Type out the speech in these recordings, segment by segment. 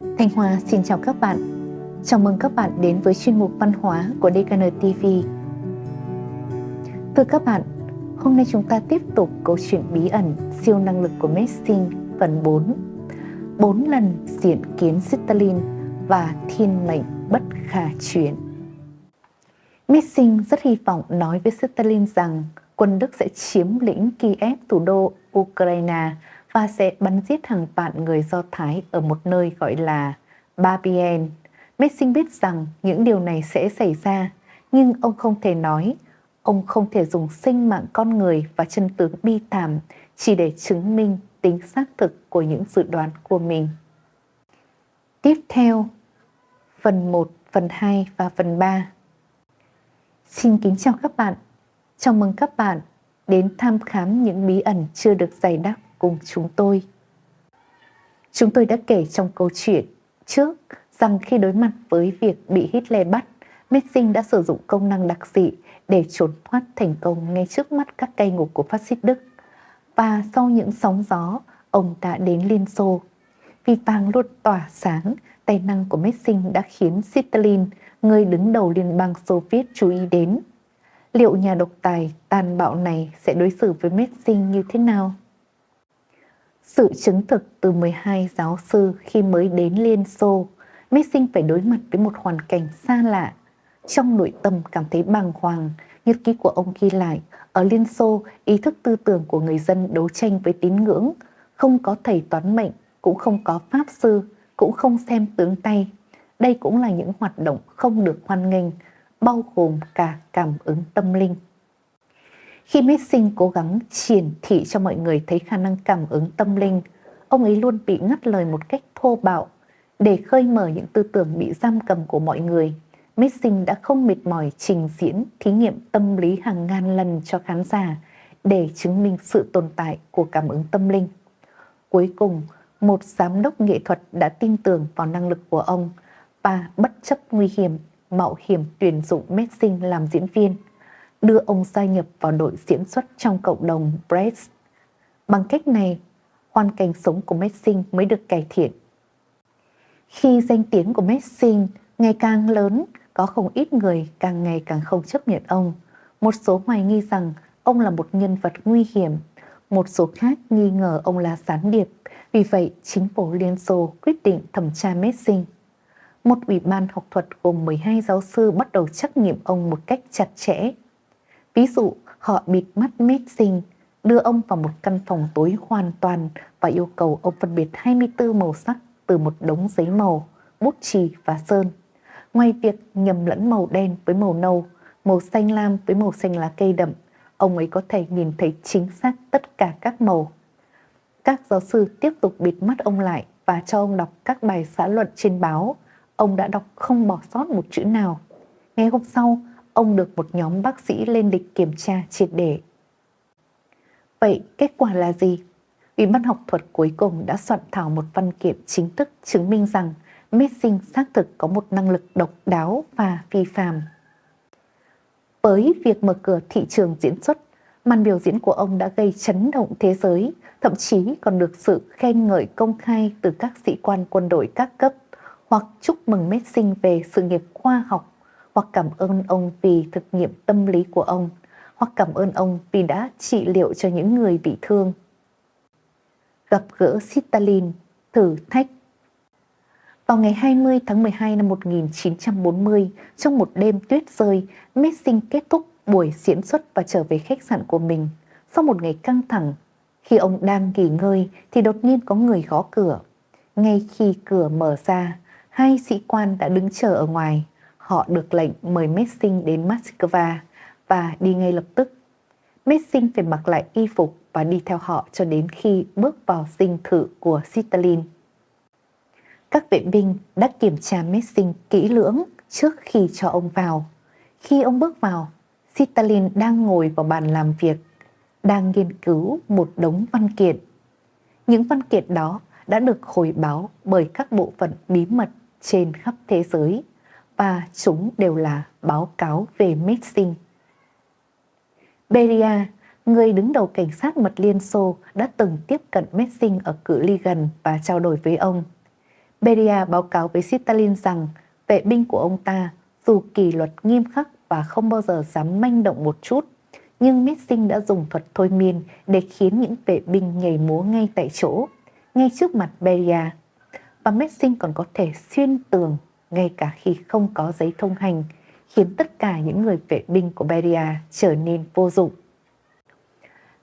Thanh Hoa xin chào các bạn. Chào mừng các bạn đến với chuyên mục văn hóa của DKN TV. Thưa các bạn, hôm nay chúng ta tiếp tục câu chuyện bí ẩn siêu năng lực của Messing phần 4. 4 lần diện kiến Stalin và thiên mệnh bất khả chuyển. Messing rất hy vọng nói với Stalin rằng quân Đức sẽ chiếm lĩnh Kiev thủ đô Ukraine và sẽ bắn giết hàng vạn người Do Thái ở một nơi gọi là Babien. Messing biết rằng những điều này sẽ xảy ra, nhưng ông không thể nói, ông không thể dùng sinh mạng con người và chân tướng bi thảm chỉ để chứng minh tính xác thực của những dự đoán của mình. Tiếp theo, phần 1, phần 2 và phần 3. Xin kính chào các bạn. Chào mừng các bạn đến tham khám những bí ẩn chưa được giải đáp cùng chúng tôi. Chúng tôi đã kể trong câu chuyện trước rằng khi đối mặt với việc bị Hitler bắt, Messing đã sử dụng công năng đặc dị để trốn thoát thành công ngay trước mắt các cây ngục của phát xít Đức. Và sau những sóng gió, ông đã đến Liên Xô. Vì vàng luôn tỏa sáng, tài năng của Messing đã khiến Stalin, người đứng đầu Liên bang Xô Viết chú ý đến. Liệu nhà độc tài tàn bạo này sẽ đối xử với Messing như thế nào? Sự chứng thực từ 12 giáo sư khi mới đến Liên Xô, Messing phải đối mặt với một hoàn cảnh xa lạ. Trong nội tâm cảm thấy bàng hoàng, nhật ký của ông ghi lại, ở Liên Xô, ý thức tư tưởng của người dân đấu tranh với tín ngưỡng, không có thầy toán mệnh, cũng không có pháp sư, cũng không xem tướng tay. Đây cũng là những hoạt động không được hoan nghênh, bao gồm cả cảm ứng tâm linh. Khi Messing cố gắng triển thị cho mọi người thấy khả năng cảm ứng tâm linh, ông ấy luôn bị ngắt lời một cách thô bạo. Để khơi mở những tư tưởng bị giam cầm của mọi người, Messing đã không mệt mỏi trình diễn thí nghiệm tâm lý hàng ngàn lần cho khán giả để chứng minh sự tồn tại của cảm ứng tâm linh. Cuối cùng, một giám đốc nghệ thuật đã tin tưởng vào năng lực của ông và bất chấp nguy hiểm, mạo hiểm tuyển dụng Messing làm diễn viên – đưa ông gia nhập vào đội diễn xuất trong cộng đồng Brest. Bằng cách này, hoàn cảnh sống của Messing mới được cải thiện. Khi danh tiếng của Messing ngày càng lớn, có không ít người càng ngày càng không chấp nhận ông. Một số hoài nghi rằng ông là một nhân vật nguy hiểm, một số khác nghi ngờ ông là gián điệp. Vì vậy, chính phủ Liên Xô quyết định thẩm tra Messing. Một ủy ban học thuật gồm 12 giáo sư bắt đầu trắc nghiệm ông một cách chặt chẽ Ví dụ, họ bịt mắt Mixing, đưa ông vào một căn phòng tối hoàn toàn và yêu cầu ông phân biệt 24 màu sắc từ một đống giấy màu, bút chì và sơn. Ngoài việc nhầm lẫn màu đen với màu nâu, màu xanh lam với màu xanh lá cây đậm, ông ấy có thể nhìn thấy chính xác tất cả các màu. Các giáo sư tiếp tục bịt mắt ông lại và cho ông đọc các bài xã luận trên báo. Ông đã đọc không bỏ sót một chữ nào. Ngày hôm sau, ông được một nhóm bác sĩ lên lịch kiểm tra triệt để. Vậy kết quả là gì? Ủy ban học thuật cuối cùng đã soạn thảo một văn kiện chính thức chứng minh rằng Messing xác thực có một năng lực độc đáo và phi phàm. Với việc mở cửa thị trường diễn xuất, màn biểu diễn của ông đã gây chấn động thế giới, thậm chí còn được sự khen ngợi công khai từ các sĩ quan quân đội các cấp hoặc chúc mừng Messing về sự nghiệp khoa học hoặc cảm ơn ông vì thực nghiệm tâm lý của ông, hoặc cảm ơn ông vì đã trị liệu cho những người bị thương. Gặp gỡ Stalin, thử thách vào ngày 20 tháng 12 năm 1940, trong một đêm tuyết rơi, Messing kết thúc buổi diễn xuất và trở về khách sạn của mình. Sau một ngày căng thẳng, khi ông đang nghỉ ngơi thì đột nhiên có người gõ cửa. Ngay khi cửa mở ra, hai sĩ quan đã đứng chờ ở ngoài họ được lệnh mời Messing đến Moscow và đi ngay lập tức. Messing phải mặc lại y phục và đi theo họ cho đến khi bước vào dinh thự của Stalin. Các vệ binh đã kiểm tra Messing kỹ lưỡng trước khi cho ông vào. Khi ông bước vào, Stalin đang ngồi vào bàn làm việc, đang nghiên cứu một đống văn kiện. Những văn kiện đó đã được hồi báo bởi các bộ phận bí mật trên khắp thế giới và chúng đều là báo cáo về Messing. Beria, người đứng đầu cảnh sát mật Liên Xô đã từng tiếp cận Messing ở cự ly gần và trao đổi với ông. Beria báo cáo với Stalin rằng vệ binh của ông ta dù kỷ luật nghiêm khắc và không bao giờ dám manh động một chút, nhưng Messing đã dùng thuật thôi miên để khiến những vệ binh nhảy múa ngay tại chỗ, ngay trước mặt Beria. Và Messing còn có thể xuyên tường ngay cả khi không có giấy thông hành, khiến tất cả những người vệ binh của Beria trở nên vô dụng.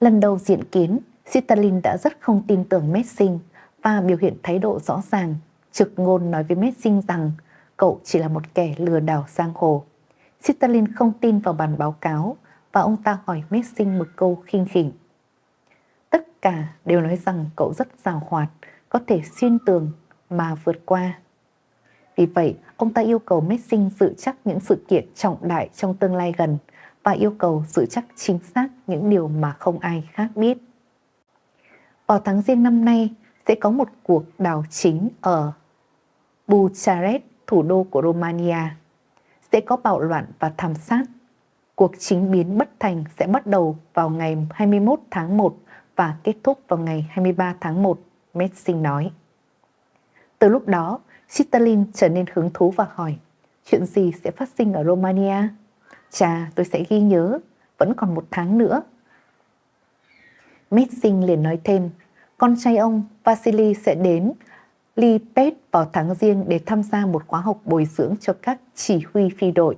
Lần đầu diện kiến, Stalin đã rất không tin tưởng Messing và biểu hiện thái độ rõ ràng, trực ngôn nói với Messing rằng cậu chỉ là một kẻ lừa đảo giang hồ. Stalin không tin vào bản báo cáo và ông ta hỏi Messing một câu khinh khỉnh. Tất cả đều nói rằng cậu rất rào hoạt, có thể xuyên tường mà vượt qua. Vì vậy, ông ta yêu cầu Messing dự chắc những sự kiện trọng đại trong tương lai gần và yêu cầu dự chắc chính xác những điều mà không ai khác biết. Vào tháng riêng năm nay sẽ có một cuộc đảo chính ở Bucharest, thủ đô của Romania. Sẽ có bạo loạn và thảm sát. Cuộc chính biến bất thành sẽ bắt đầu vào ngày 21 tháng 1 và kết thúc vào ngày 23 tháng 1, Messing nói. Từ lúc đó, Stalin trở nên hứng thú và hỏi, chuyện gì sẽ phát sinh ở Romania? Chà, tôi sẽ ghi nhớ, vẫn còn một tháng nữa. Messing liền nói thêm, con trai ông Vasily sẽ đến Lipet vào tháng riêng để tham gia một khóa học bồi dưỡng cho các chỉ huy phi đội.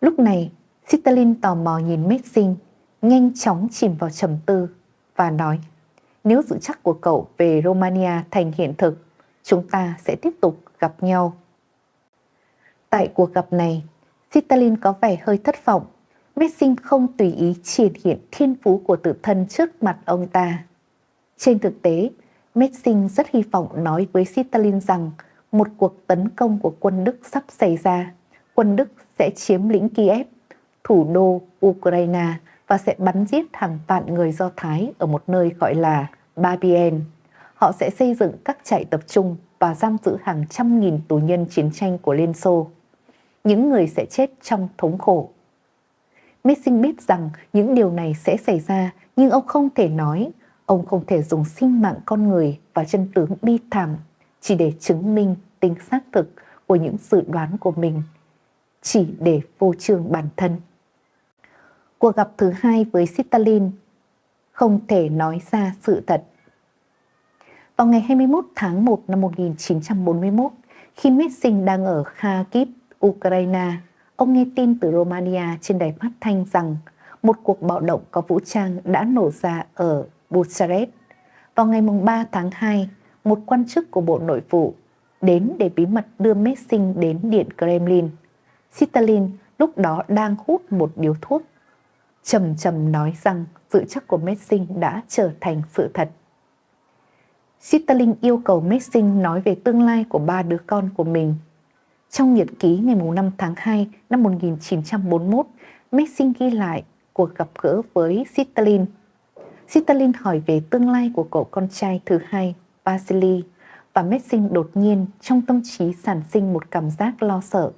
Lúc này, Stalin tò mò nhìn Messing, nhanh chóng chìm vào trầm tư và nói nếu dự chắc của cậu về Romania thành hiện thực, chúng ta sẽ tiếp tục gặp nhau. Tại cuộc gặp này, Stalin có vẻ hơi thất vọng. Messing không tùy ý triển hiện thiên phú của tự thân trước mặt ông ta. Trên thực tế, Messing rất hy vọng nói với Stalin rằng một cuộc tấn công của quân Đức sắp xảy ra. Quân Đức sẽ chiếm lĩnh Kiev, thủ đô Ukraine và sẽ bắn giết hàng vạn người Do Thái ở một nơi gọi là Babien. Họ sẽ xây dựng các trại tập trung và giam giữ hàng trăm nghìn tù nhân chiến tranh của Liên Xô. Những người sẽ chết trong thống khổ. Messing biết rằng những điều này sẽ xảy ra nhưng ông không thể nói Ông không thể dùng sinh mạng con người và chân tướng bi thảm chỉ để chứng minh tính xác thực của những dự đoán của mình, chỉ để vô trường bản thân. Cuộc gặp thứ hai với Stalin không thể nói ra sự thật. Vào ngày 21 tháng 1 năm 1941, khi Messing đang ở Kharkiv, Ukraine, ông nghe tin từ Romania trên đài phát thanh rằng một cuộc bạo động có vũ trang đã nổ ra ở Bucharest. Vào ngày 3 tháng 2, một quan chức của Bộ Nội vụ đến để bí mật đưa Messing đến Điện Kremlin. Stalin lúc đó đang hút một điếu thuốc. Trầm trầm nói rằng sự chắc của Messing đã trở thành sự thật. Stalin yêu cầu Messing nói về tương lai của ba đứa con của mình. Trong nhật ký ngày 5 tháng 2 năm 1941, Messing ghi lại cuộc gặp gỡ với Stalin Stalin hỏi về tương lai của cậu con trai thứ hai, Vasily, và Messing đột nhiên trong tâm trí sản sinh một cảm giác lo sợ.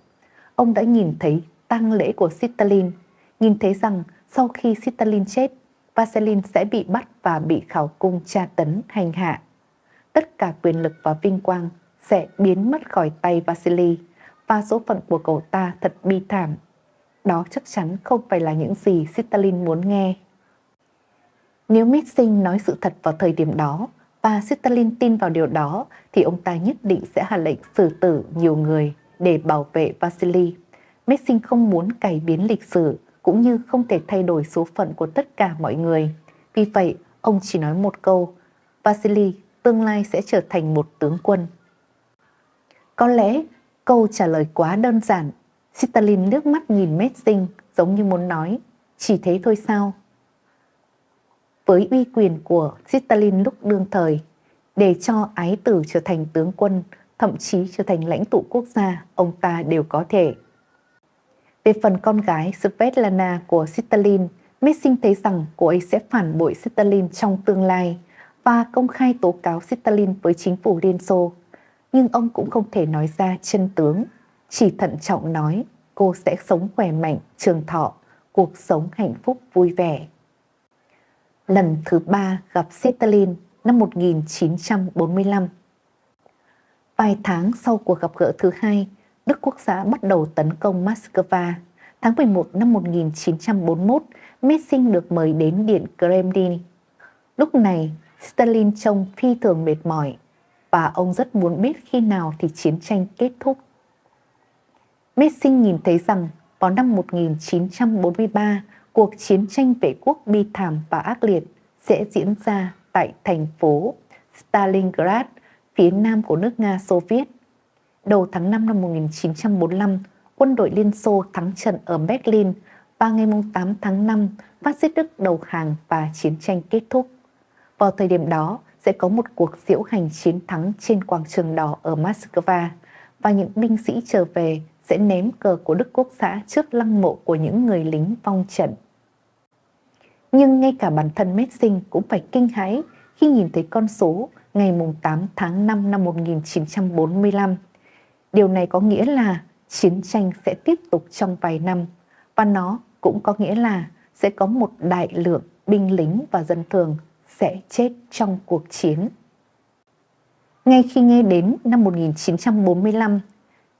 Ông đã nhìn thấy tang lễ của Stalin, nhìn thấy rằng sau khi Stalin chết, Vasily sẽ bị bắt và bị khảo cung tra tấn hành hạ. Tất cả quyền lực và vinh quang sẽ biến mất khỏi tay Vasily và số phận của cậu ta thật bi thảm. Đó chắc chắn không phải là những gì Stalin muốn nghe. Nếu Mitsing nói sự thật vào thời điểm đó và Stalin tin vào điều đó thì ông ta nhất định sẽ hạ lệnh xử tử nhiều người để bảo vệ Vasily. Mitsing không muốn cải biến lịch sử cũng như không thể thay đổi số phận của tất cả mọi người. Vì vậy, ông chỉ nói một câu, Vasily tương lai sẽ trở thành một tướng quân. Có lẽ câu trả lời quá đơn giản. Stalin nước mắt nhìn Messing giống như muốn nói, chỉ thế thôi sao? với uy quyền của Stalin lúc đương thời để cho ái tử trở thành tướng quân, thậm chí trở thành lãnh tụ quốc gia, ông ta đều có thể. Về phần con gái Svetlana của Stalin, Messing thấy rằng cô ấy sẽ phản bội Stalin trong tương lai và công khai tố cáo Stalin với chính phủ Liên Xô. Nhưng ông cũng không thể nói ra chân tướng, chỉ thận trọng nói cô sẽ sống khỏe mạnh, trường thọ, cuộc sống hạnh phúc vui vẻ lần thứ ba gặp Stalin năm 1945. Vài tháng sau cuộc gặp gỡ thứ hai, Đức Quốc xã bắt đầu tấn công Moscow. Tháng 11 năm 1941, Messing được mời đến Điện Kremlin. Lúc này, Stalin trông phi thường mệt mỏi và ông rất muốn biết khi nào thì chiến tranh kết thúc. Messing nhìn thấy rằng vào năm 1943, cuộc chiến tranh vệ quốc bi thảm và ác liệt sẽ diễn ra tại thành phố Stalingrad, phía nam của nước Nga Xô Viết. Đầu tháng 5 năm 1945, quân đội Liên Xô thắng trận ở Berlin và ngày 8 tháng 5, phát xít Đức đầu hàng và chiến tranh kết thúc. Vào thời điểm đó, sẽ có một cuộc diễu hành chiến thắng trên quảng trường đỏ ở Moscow và những binh sĩ trở về sẽ ném cờ của Đức Quốc xã trước lăng mộ của những người lính vong trận. Nhưng ngay cả bản thân Messing cũng phải kinh hãi khi nhìn thấy con số ngày 8 tháng 5 năm 1945. Điều này có nghĩa là chiến tranh sẽ tiếp tục trong vài năm và nó cũng có nghĩa là sẽ có một đại lượng binh lính và dân thường sẽ chết trong cuộc chiến. Ngay khi nghe đến năm 1945,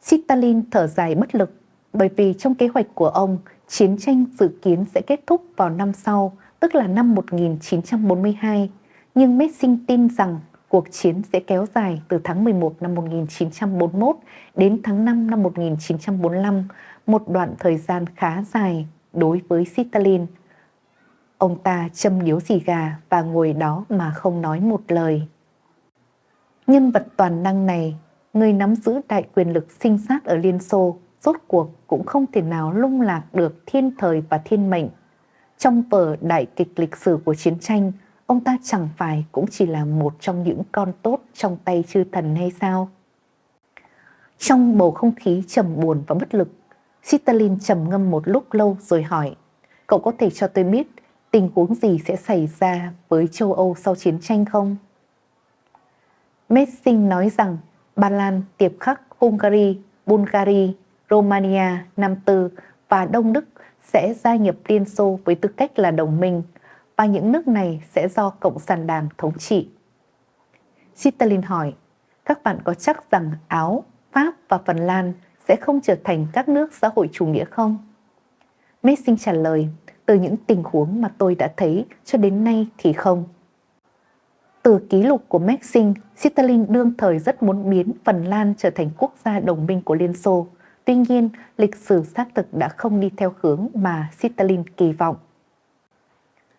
Stalin thở dài bất lực bởi vì trong kế hoạch của ông, chiến tranh dự kiến sẽ kết thúc vào năm sau, tức là năm 1942. Nhưng Messing tin rằng cuộc chiến sẽ kéo dài từ tháng 11 năm 1941 đến tháng 5 năm 1945, một đoạn thời gian khá dài đối với Stalin. Ông ta châm điếu xì gà và ngồi đó mà không nói một lời. Nhân vật toàn năng này, người nắm giữ đại quyền lực sinh sát ở Liên Xô, rốt cuộc cũng không thể nào lung lạc được thiên thời và thiên mệnh. Trong vở đại kịch lịch sử của chiến tranh, ông ta chẳng phải cũng chỉ là một trong những con tốt trong tay chư thần hay sao? Trong bầu không khí trầm buồn và bất lực, Stalin trầm ngâm một lúc lâu rồi hỏi, cậu có thể cho tôi biết tình huống gì sẽ xảy ra với châu Âu sau chiến tranh không? Messing nói rằng Ba Lan, Tiệp Khắc, Hungary, Bulgaria, Romania, Nam Tư và Đông Đức sẽ gia nhập Liên Xô với tư cách là đồng minh và những nước này sẽ do Cộng sản Đảng thống trị. Stalin hỏi, các bạn có chắc rằng Áo, Pháp và Phần Lan sẽ không trở thành các nước xã hội chủ nghĩa không? Messing trả lời, từ những tình huống mà tôi đã thấy cho đến nay thì không. Từ ký lục của Maxim, Stalin đương thời rất muốn biến Phần Lan trở thành quốc gia đồng minh của Liên Xô. Tuy nhiên, lịch sử xác thực đã không đi theo hướng mà Stalin kỳ vọng.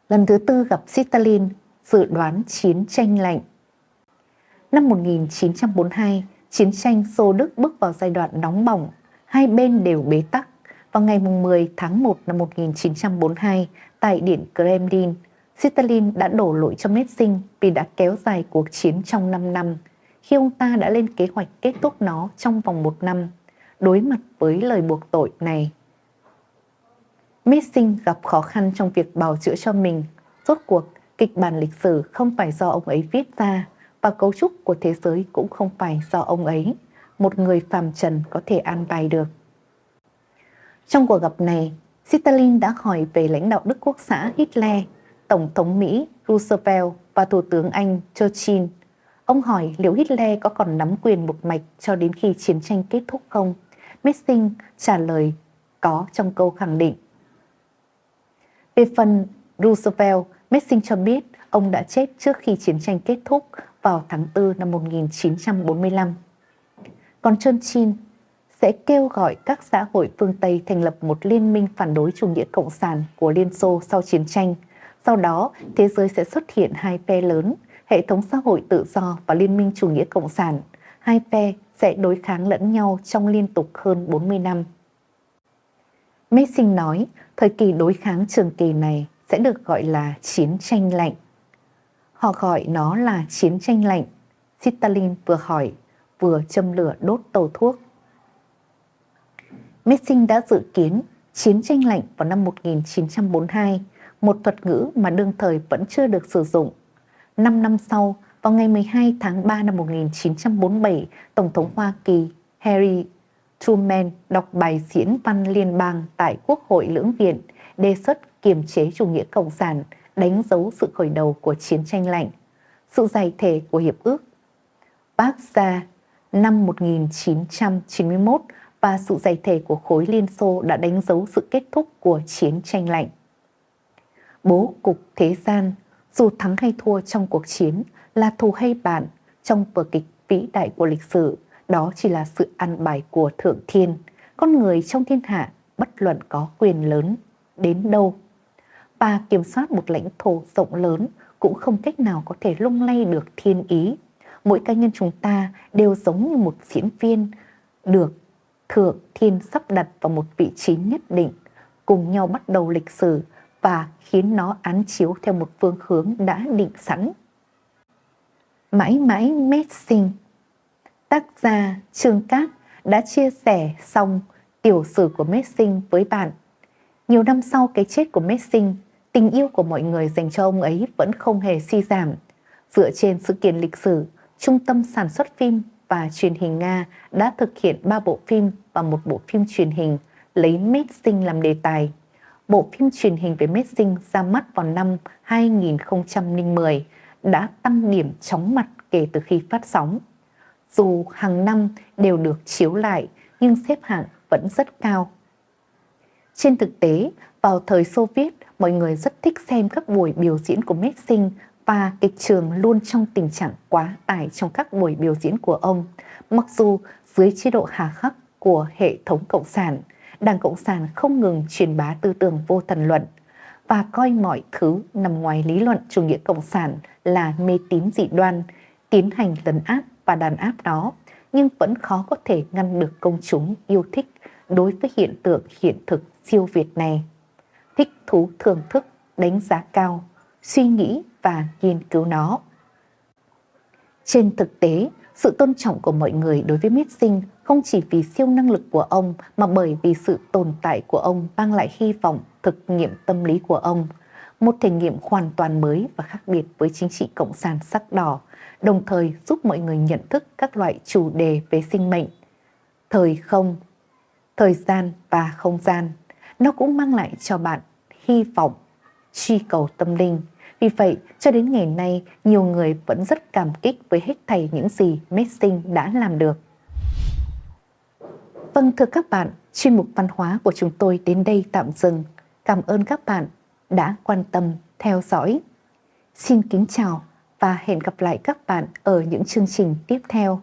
Lần thứ tư gặp Stalin, dự đoán chiến tranh lạnh. Năm 1942, chiến tranh Xô Đức bước vào giai đoạn nóng bỏng, hai bên đều bế tắc. Vào ngày 10 tháng 1 năm 1942, tại Điện Kremlin, Stalin đã đổ lỗi cho Messing vì đã kéo dài cuộc chiến trong 5 năm, khi ông ta đã lên kế hoạch kết thúc nó trong vòng một năm. Đối mặt với lời buộc tội này, Messing gặp khó khăn trong việc bào chữa cho mình. Rốt cuộc, kịch bản lịch sử không phải do ông ấy viết ra và cấu trúc của thế giới cũng không phải do ông ấy, một người phàm trần có thể an bài được. Trong cuộc gặp này, Stalin đã hỏi về lãnh đạo Đức Quốc xã Hitler, Tổng thống Mỹ Roosevelt và Thủ tướng Anh Churchill. Ông hỏi liệu Hitler có còn nắm quyền một mạch cho đến khi chiến tranh kết thúc không? Messing trả lời có trong câu khẳng định. Về phần Roosevelt, Messing cho biết ông đã chết trước khi chiến tranh kết thúc vào tháng 4 năm 1945. Còn Churchill sẽ kêu gọi các xã hội phương Tây thành lập một liên minh phản đối chủ nghĩa cộng sản của Liên Xô sau chiến tranh. Sau đó, thế giới sẽ xuất hiện hai phe lớn, hệ thống xã hội tự do và liên minh chủ nghĩa cộng sản. Hai phe sẽ đối kháng lẫn nhau trong liên tục hơn 40 năm. Messing nói, thời kỳ đối kháng trường kỳ này sẽ được gọi là chiến tranh lạnh. Họ gọi nó là chiến tranh lạnh. Stalin vừa hỏi, vừa châm lửa đốt tàu thuốc. Messing đã dự kiến chiến tranh lạnh vào năm 1942, một thuật ngữ mà đương thời vẫn chưa được sử dụng. Năm năm sau, vào ngày 12 tháng 3 năm 1947, Tổng thống Hoa Kỳ Harry Truman đọc bài diễn văn liên bang tại Quốc hội lưỡng viện đề xuất kiềm chế chủ nghĩa cộng sản đánh dấu sự khởi đầu của chiến tranh lạnh, sự giải thể của hiệp ước. Bác ra năm 1991 và sự giải thể của khối Liên Xô đã đánh dấu sự kết thúc của chiến tranh lạnh. Bố cục thế gian, dù thắng hay thua trong cuộc chiến, là thù hay bạn trong vở kịch vĩ đại của lịch sử, đó chỉ là sự ăn bài của Thượng Thiên. Con người trong thiên hạ bất luận có quyền lớn đến đâu và kiểm soát một lãnh thổ rộng lớn cũng không cách nào có thể lung lay được thiên ý. Mỗi cá nhân chúng ta đều giống như một diễn viên được thượng thiên sắp đặt vào một vị trí nhất định, cùng nhau bắt đầu lịch sử và khiến nó án chiếu theo một phương hướng đã định sẵn. Mãi mãi Messing Tác giả Trương Cát đã chia sẻ xong tiểu sử của Messing với bạn. Nhiều năm sau cái chết của Messing, tình yêu của mọi người dành cho ông ấy vẫn không hề suy giảm. Dựa trên sự kiện lịch sử, Trung tâm sản xuất phim và truyền hình Nga đã thực hiện 3 bộ phim và một bộ phim truyền hình lấy Messing làm đề tài. Bộ phim truyền hình về Messing ra mắt vào năm 2010 đã tăng điểm chóng mặt kể từ khi phát sóng. Dù hàng năm đều được chiếu lại nhưng xếp hạng vẫn rất cao. Trên thực tế, vào thời Xô Viết, mọi người rất thích xem các buổi biểu diễn của Messing và kịch trường luôn trong tình trạng quá tải trong các buổi biểu diễn của ông. Mặc dù dưới chế độ hà khắc của hệ thống Cộng sản, Đảng Cộng sản không ngừng truyền bá tư tưởng vô thần luận và coi mọi thứ nằm ngoài lý luận chủ nghĩa Cộng sản là mê tín dị đoan, tiến hành lấn áp và đàn áp đó, nhưng vẫn khó có thể ngăn được công chúng yêu thích đối với hiện tượng hiện thực siêu việt này. Thích thú thưởng thức, đánh giá cao, suy nghĩ và nghiên cứu nó. Trên thực tế, sự tôn trọng của mọi người đối với Mitsing không chỉ vì siêu năng lực của ông mà bởi vì sự tồn tại của ông mang lại hy vọng thực nghiệm tâm lý của ông, một thể nghiệm hoàn toàn mới và khác biệt với chính trị cộng sản sắc đỏ, đồng thời giúp mọi người nhận thức các loại chủ đề về sinh mệnh, thời không, thời gian và không gian. Nó cũng mang lại cho bạn hy vọng, truy cầu tâm linh, vì vậy, cho đến ngày nay, nhiều người vẫn rất cảm kích với hết thảy những gì Messing đã làm được. Vâng thưa các bạn, chuyên mục văn hóa của chúng tôi đến đây tạm dừng. Cảm ơn các bạn đã quan tâm theo dõi. Xin kính chào và hẹn gặp lại các bạn ở những chương trình tiếp theo.